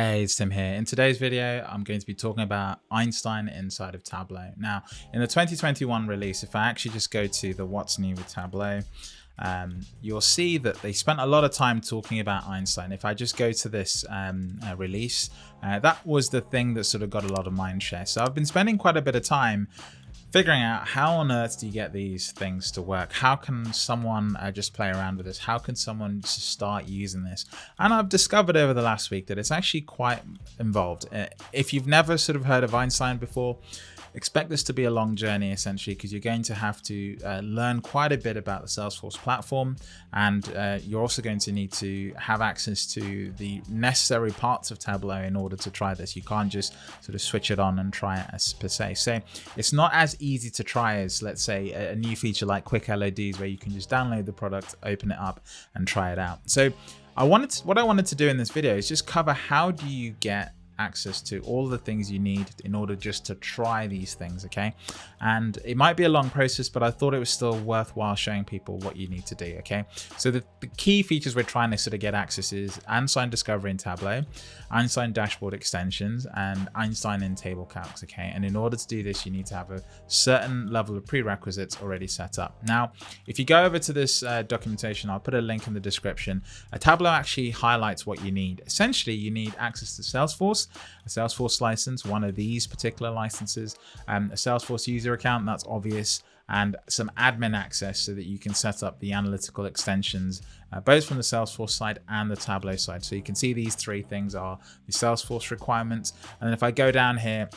Hey, it's Tim here. In today's video, I'm going to be talking about Einstein inside of Tableau. Now, in the 2021 release, if I actually just go to the what's new with Tableau, um, you'll see that they spent a lot of time talking about Einstein. If I just go to this um, uh, release, uh, that was the thing that sort of got a lot of mind share. So I've been spending quite a bit of time figuring out how on earth do you get these things to work? How can someone uh, just play around with this? How can someone start using this? And I've discovered over the last week that it's actually quite involved. Uh, if you've never sort of heard of Einstein before, expect this to be a long journey essentially because you're going to have to uh, learn quite a bit about the Salesforce platform and uh, you're also going to need to have access to the necessary parts of Tableau in order to try this. You can't just sort of switch it on and try it as per se. So it's not as easy to try as let's say a, new feature like quick LODs where you can just download the product, open it up and try it out. So I wanted to, what I wanted to do in this video is just cover how do you get access to all the things you need in order just to try these things okay? And it might be a long process but i thought it was still worthwhile showing people what you need to do okay? So the, the key features we're trying to sort of get access is einstein discovery in tableau einstein dashboard extensions and einstein in table calcs okay? And in order to do this you need to have a certain level of prerequisites already set up. Now if you go over to this uh, documentation i'll put a link in the description. A tableau actually highlights what you need. Essentially you need access to salesforce a Salesforce license, one of these particular licenses, um, a Salesforce user account, that's obvious, and some admin access so that you can set up the analytical extensions, uh, both from the Salesforce side and the Tableau side. So you can see these three things are the Salesforce requirements. And then if I go down here,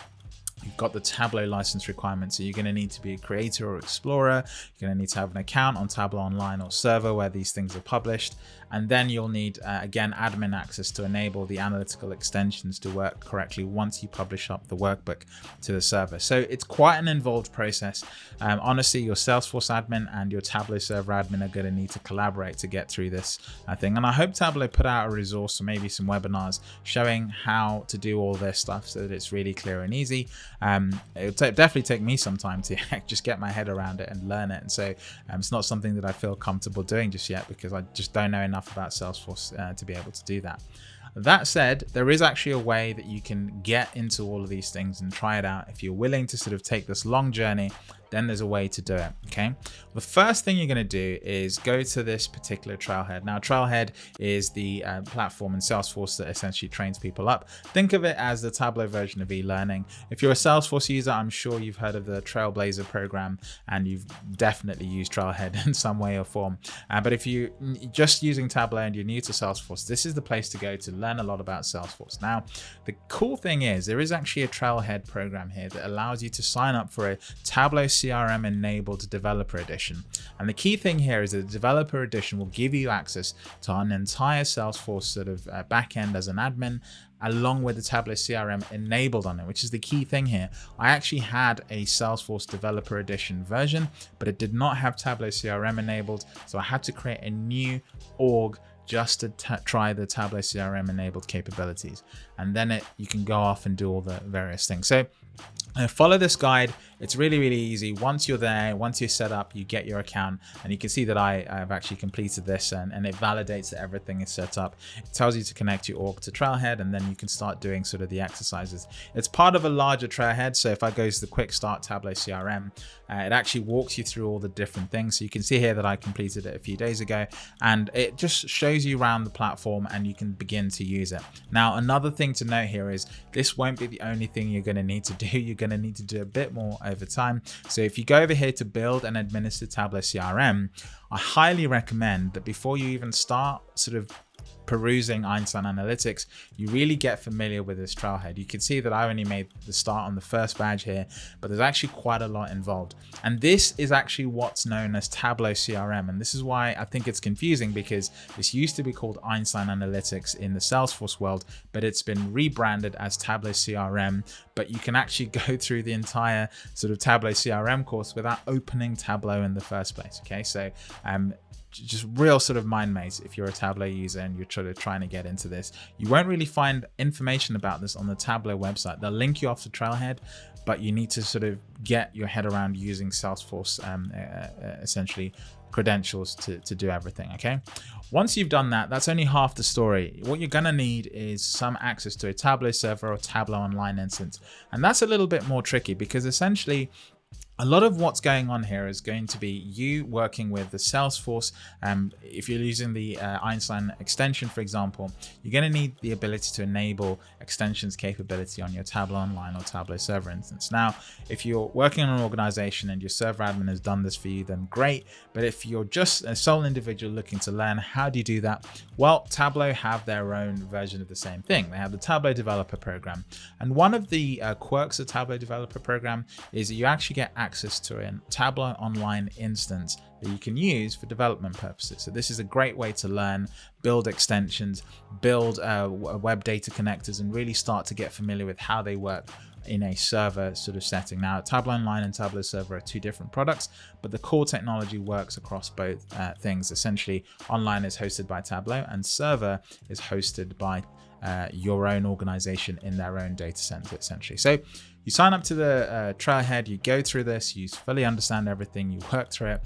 You've got the Tableau license requirements, so you're going to need to be a creator or explorer. You're going to need to have an account on Tableau Online or server where these things are published. And then you'll need, uh, again, admin access to enable the analytical extensions to work correctly once you publish up the workbook to the server. So it's quite an involved process. Um, honestly, your Salesforce admin and your Tableau server admin are going to need to collaborate to get through this uh, thing. And I hope Tableau put out a resource or maybe some webinars showing how to do all this stuff so that it's really clear and easy. Um, it would definitely take me some time to just get my head around it and learn it. And so um, it's not something that I feel comfortable doing just yet because I just don't know enough about Salesforce uh, to be able to do that. That said, there is actually a way that you can get into all of these things and try it out if you're willing to sort of take this long journey then there's a way to do it. Okay. The first thing you're going to do is go to this particular Trailhead. Now, Trailhead is the uh, platform in Salesforce that essentially trains people up. Think of it as the Tableau version of e-learning. If you're a Salesforce user, I'm sure you've heard of the Trailblazer program and you've definitely used Trailhead in some way or form. Uh, but if you're just using Tableau and you're new to Salesforce, this is the place to go to learn a lot about Salesforce. Now, the cool thing is there is actually a Trailhead program here that allows you to sign up for a Tableau CRM enabled developer edition. And the key thing here is that the developer edition will give you access to an entire Salesforce sort of uh, backend as an admin along with the Tableau CRM enabled on it, which is the key thing here. I actually had a Salesforce Developer Edition version, but it did not have Tableau CRM enabled. So I had to create a new org just to try the Tableau CRM enabled capabilities. And then it, you can go off and do all the various things. So uh, follow this guide. It's really, really easy. Once you're there, once you're set up, you get your account and you can see that I have actually completed this and, and it validates that everything is set up. It tells you to connect your org to Trailhead and then you can start doing sort of the exercises. It's part of a larger Trailhead. So if I go to the quick start Tableau CRM, uh, it actually walks you through all the different things. So you can see here that I completed it a few days ago and it just shows you around the platform and you can begin to use it. Now, another thing to note here is this won't be the only thing you're going to need to do. You're going to need to do a bit more over time. So if you go over here to build and administer Tableau CRM, I highly recommend that before you even start sort of perusing Einstein Analytics, you really get familiar with this trailhead. You can see that I only made the start on the first badge here, but there's actually quite a lot involved. And this is actually what's known as Tableau CRM. And this is why I think it's confusing because this used to be called Einstein Analytics in the Salesforce world, but it's been rebranded as Tableau CRM. But you can actually go through the entire sort of Tableau CRM course without opening Tableau in the first place. Okay, so um, just real sort of mind maze if you're a Tableau user and you're sort of trying to get into this. You won't really find information about this on the Tableau website. They'll link you off to Trailhead, but you need to sort of get your head around using Salesforce um, uh, essentially credentials to, to do everything, okay? Once you've done that, that's only half the story. What you're gonna need is some access to a Tableau server or Tableau online instance. And that's a little bit more tricky because essentially a lot of what's going on here is going to be you working with the Salesforce. Um, if you're using the uh, Einstein extension, for example, you're going to need the ability to enable extensions capability on your Tableau Online or Tableau server instance. Now, if you're working in an organization and your server admin has done this for you, then great. But if you're just a sole individual looking to learn, how do you do that? Well, Tableau have their own version of the same thing. They have the Tableau Developer Program. And one of the uh, quirks of Tableau Developer Program is that you actually get access access to a Tableau Online instance that you can use for development purposes. So this is a great way to learn, build extensions, build uh, web data connectors, and really start to get familiar with how they work in a server sort of setting. Now, Tableau Online and Tableau Server are two different products, but the core technology works across both uh, things. Essentially, Online is hosted by Tableau and Server is hosted by uh, your own organization in their own data center, essentially. So you sign up to the uh, Trailhead, you go through this, you fully understand everything, you work through it.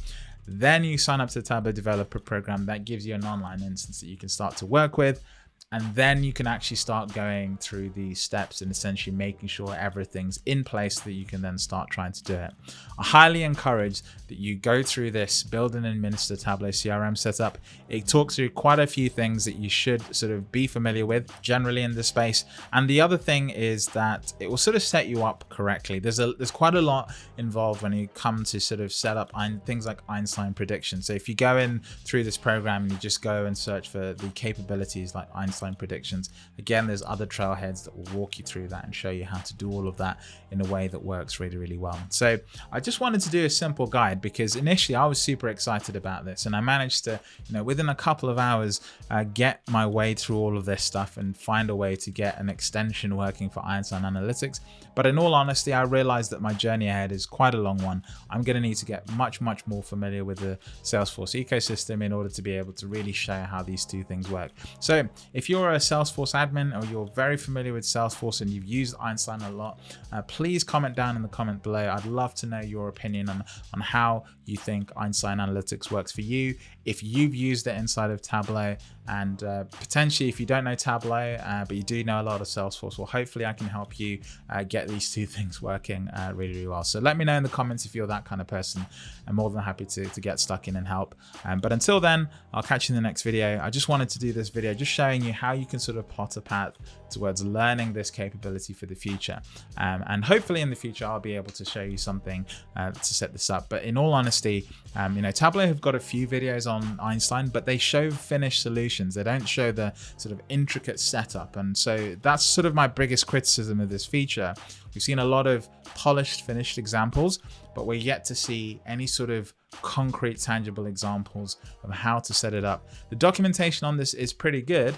Then you sign up to the Tableau Developer Program that gives you an online instance that you can start to work with and then you can actually start going through these steps and essentially making sure everything's in place that you can then start trying to do it. I highly encourage that you go through this build and administer Tableau CRM setup. It talks through quite a few things that you should sort of be familiar with generally in this space. And the other thing is that it will sort of set you up correctly. There's a there's quite a lot involved when you come to sort of set up things like Einstein prediction. So if you go in through this program and you just go and search for the capabilities like Einstein predictions. Again, there's other trailheads that will walk you through that and show you how to do all of that in a way that works really, really well. So I just wanted to do a simple guide because initially I was super excited about this and I managed to, you know, within a couple of hours, uh, get my way through all of this stuff and find a way to get an extension working for Einstein Analytics. But in all honesty, I realized that my journey ahead is quite a long one. I'm going to need to get much, much more familiar with the Salesforce ecosystem in order to be able to really show how these two things work. So if you're a Salesforce admin or you're very familiar with Salesforce and you've used Einstein a lot, uh, please comment down in the comment below. I'd love to know your opinion on, on how you think Einstein Analytics works for you. If you've used it inside of Tableau and uh, potentially if you don't know Tableau, uh, but you do know a lot of Salesforce, well, hopefully I can help you uh, get these two things working uh, really, really well. So let me know in the comments if you're that kind of person. I'm more than happy to, to get stuck in and help. Um, but until then, I'll catch you in the next video. I just wanted to do this video just showing you how you can sort of plot a path towards learning this capability for the future. Um, and hopefully in the future, I'll be able to show you something uh, to set this up. But in all honesty, um, you know, Tableau have got a few videos on Einstein, but they show finished solutions. They don't show the sort of intricate setup. And so that's sort of my biggest criticism of this feature. We've seen a lot of polished, finished examples, but we're yet to see any sort of concrete, tangible examples of how to set it up. The documentation on this is pretty good,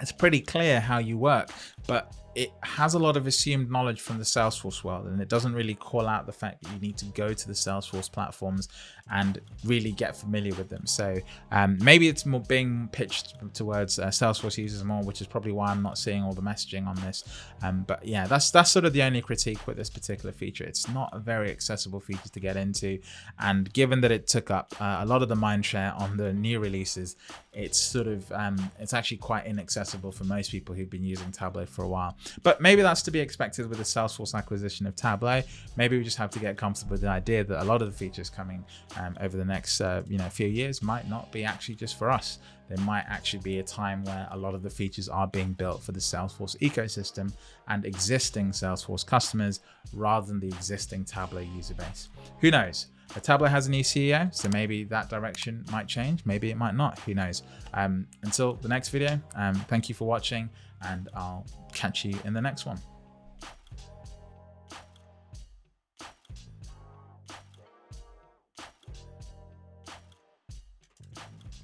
it's pretty clear how you work, but it has a lot of assumed knowledge from the Salesforce world and it doesn't really call out the fact that you need to go to the Salesforce platforms and really get familiar with them. So um, maybe it's more being pitched towards uh, Salesforce users more, which is probably why I'm not seeing all the messaging on this. Um, but yeah, that's that's sort of the only critique with this particular feature. It's not a very accessible feature to get into. And given that it took up uh, a lot of the mind share on the new releases, it's sort of, um, it's actually quite inaccessible for most people who've been using Tableau for a while. But maybe that's to be expected with the Salesforce acquisition of Tableau. Maybe we just have to get comfortable with the idea that a lot of the features coming um, over the next uh, you know few years might not be actually just for us. There might actually be a time where a lot of the features are being built for the Salesforce ecosystem and existing Salesforce customers rather than the existing Tableau user base. Who knows? A tablet has a new CEO, so maybe that direction might change. Maybe it might not. Who knows? Um, until the next video, um, thank you for watching, and I'll catch you in the next one.